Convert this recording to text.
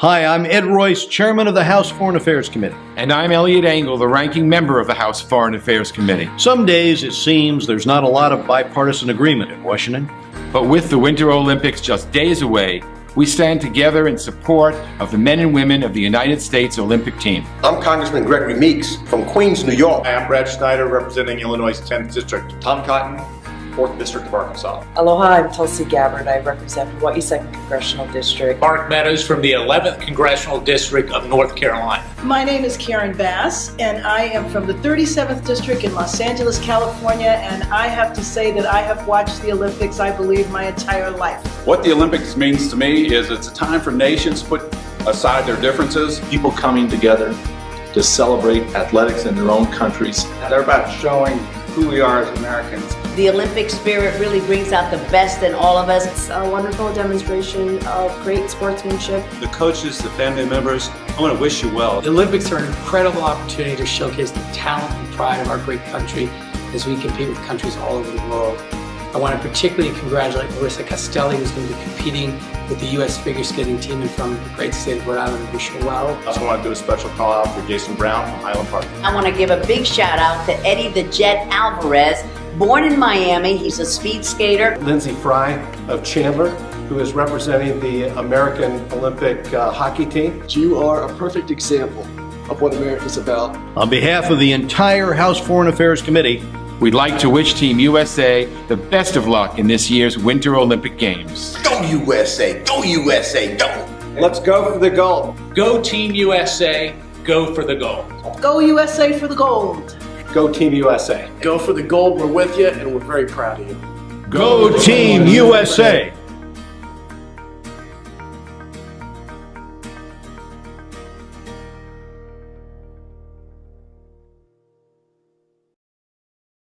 Hi, I'm Ed Royce, Chairman of the House Foreign Affairs Committee. And I'm Eliot Engel, the ranking member of the House Foreign Affairs Committee. Some days it seems there's not a lot of bipartisan agreement in Washington. But with the Winter Olympics just days away, we stand together in support of the men and women of the United States Olympic team. I'm Congressman Gregory Meeks from Queens, New York. I'm Brad Schneider representing Illinois' 10th District. Tom Cotton, 4th District of Arkansas. Aloha, I'm Tulsi Gabbard. I represent Hawaii 2nd Congressional District. Mark Meadows from the 11th Congressional District of North Carolina. My name is Karen Bass, and I am from the 37th District in Los Angeles, California, and I have to say that I have watched the Olympics, I believe, my entire life. What the Olympics means to me is it's a time for nations to put aside their differences. People coming together to celebrate athletics in their own countries. They're about showing who we are as Americans. The Olympic spirit really brings out the best in all of us. It's a wonderful demonstration of great sportsmanship. The coaches, the family members, I want to wish you well. The Olympics are an incredible opportunity to showcase the talent and pride of our great country as we compete with countries all over the world. I want to particularly congratulate Marissa Castelli, who's going to be competing with the U.S. figure skating team and from the great state of Rhode Island. Wish her well. I also want to do a special call out for Jason Brown from Highland Park. I want to give a big shout out to Eddy the Jet Alvarez, born in Miami. He's a speed skater. Lyndsey Fry of Chandler, who is representing the American Olympic uh, hockey team. You are a perfect example of what America's about. On behalf of the entire House Foreign Affairs Committee, We'd like to wish Team USA the best of luck in this year's Winter Olympic Games. Go USA! Go USA! Go! Let's go for the gold. Go Team USA. Go for the gold. Go USA for the gold. Go Team USA. Go for the gold. We're with you and we're very proud of you. Go Team USA!